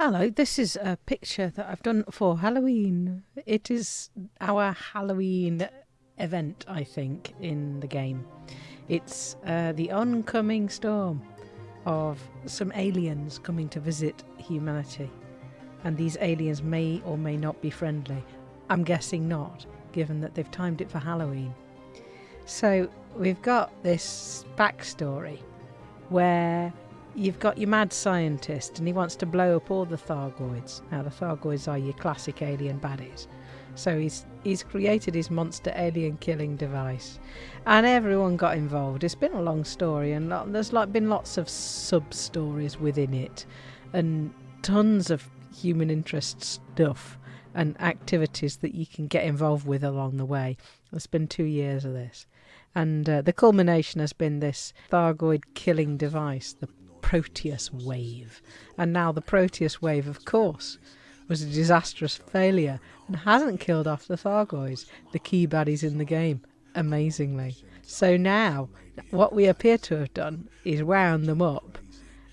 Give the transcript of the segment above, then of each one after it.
Hello, this is a picture that I've done for Halloween. It is our Halloween event, I think, in the game. It's uh, the oncoming storm of some aliens coming to visit humanity. And these aliens may or may not be friendly. I'm guessing not, given that they've timed it for Halloween. So we've got this backstory where you've got your mad scientist and he wants to blow up all the Thargoids. Now, the Thargoids are your classic alien baddies. So he's he's created his monster alien killing device, and everyone got involved. It's been a long story, and there's like been lots of sub stories within it, and tons of human interest stuff and activities that you can get involved with along the way. It's been two years of this, and uh, the culmination has been this Thargoid killing device, the Proteus wave, and now the Proteus wave, of course was a disastrous failure and hasn't killed off the Thargoids, the key baddies in the game, amazingly. So now, what we appear to have done is wound them up,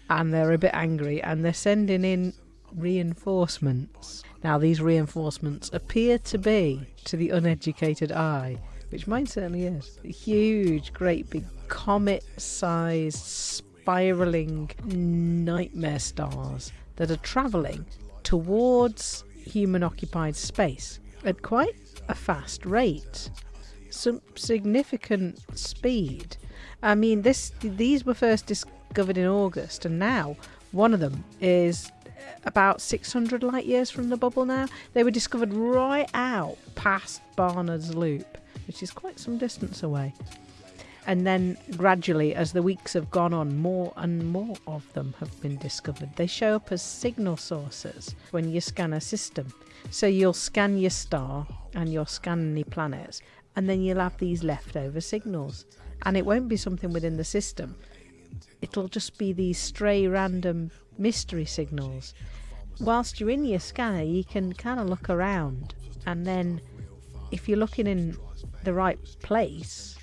and they're a bit angry, and they're sending in reinforcements. Now, these reinforcements appear to be, to the uneducated eye, which mine certainly is, huge, great big comet sized, spiraling nightmare stars that are travelling towards human occupied space at quite a fast rate. Some significant speed. I mean, this these were first discovered in August, and now one of them is about 600 light years from the bubble now. They were discovered right out past Barnard's Loop, which is quite some distance away. And then gradually, as the weeks have gone on, more and more of them have been discovered. They show up as signal sources when you scan a system. So you'll scan your star and you'll scan any planets, and then you'll have these leftover signals. And it won't be something within the system, it'll just be these stray random mystery signals. Whilst you're in your scanner, you can kind of look around, and then if you're looking in the right place,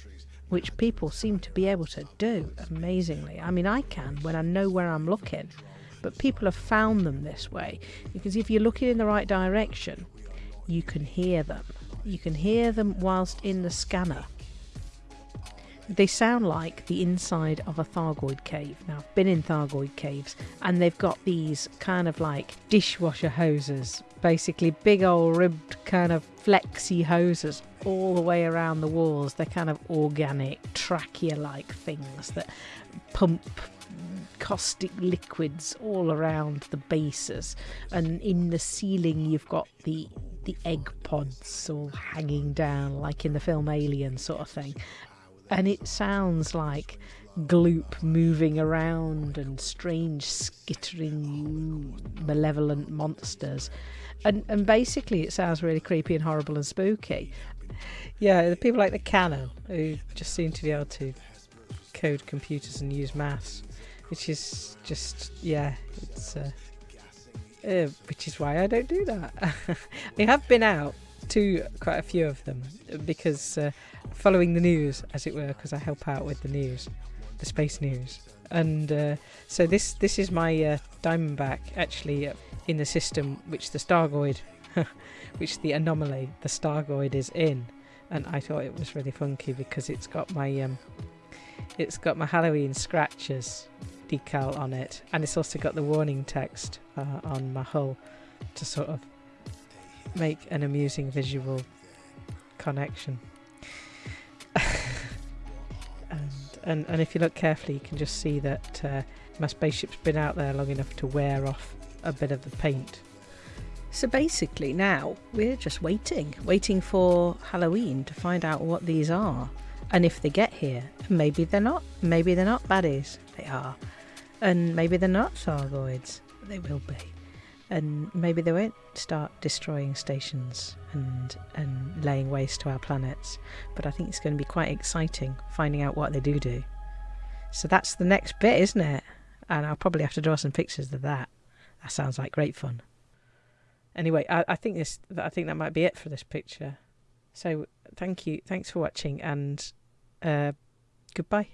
which people seem to be able to do amazingly. I mean, I can when I know where I'm looking, but people have found them this way because if you're looking in the right direction, you can hear them. You can hear them whilst in the scanner. They sound like the inside of a Thargoid cave. Now, I've been in Thargoid caves and they've got these kind of like dishwasher hoses, basically big old ribbed kind of flexy hoses all the way around the walls. They're kind of organic, trachea like things that pump caustic liquids all around the bases. And in the ceiling, you've got the the egg pods all hanging down, like in the film Alien, sort of thing. And it sounds like gloop moving around and strange skittering malevolent monsters and and basically it sounds really creepy and horrible and spooky yeah, the people like the Canonn who just seem to be able to code computers and use maths, which is just yeah, it's uh, uh, which is why I don't do that. I have been out to quite a few of them because uh, following the news, as it were, because I help out with the news, the space news, and uh, so this this is my uh, Diamondback actually uh, in the system which the Stargoid which the anomaly, the Stargoid, is in. And I thought it was really funky because it's got my um, it's got my Halloween scratches decal on it, and it's also got the warning text uh, on my hull to sort of make an amusing visual connection. and, and and if you look carefully, you can just see that uh, my spaceship's been out there long enough to wear off a bit of the paint so basically, now we're just waiting, waiting for Halloween to find out what these are. And if they get here, maybe they're not. Maybe they're not baddies. They are. And maybe they're not Thargoids. They will be. And maybe they won't start destroying stations and and laying waste to our planets. But I think it's going to be quite exciting finding out what they do do. So that's the next bit, isn't it? And I'll probably have to draw some pictures of that. That sounds like great fun anyway, I, I think this I think that might be it for this picture. So thank you, thanks for watching, and uh, goodbye.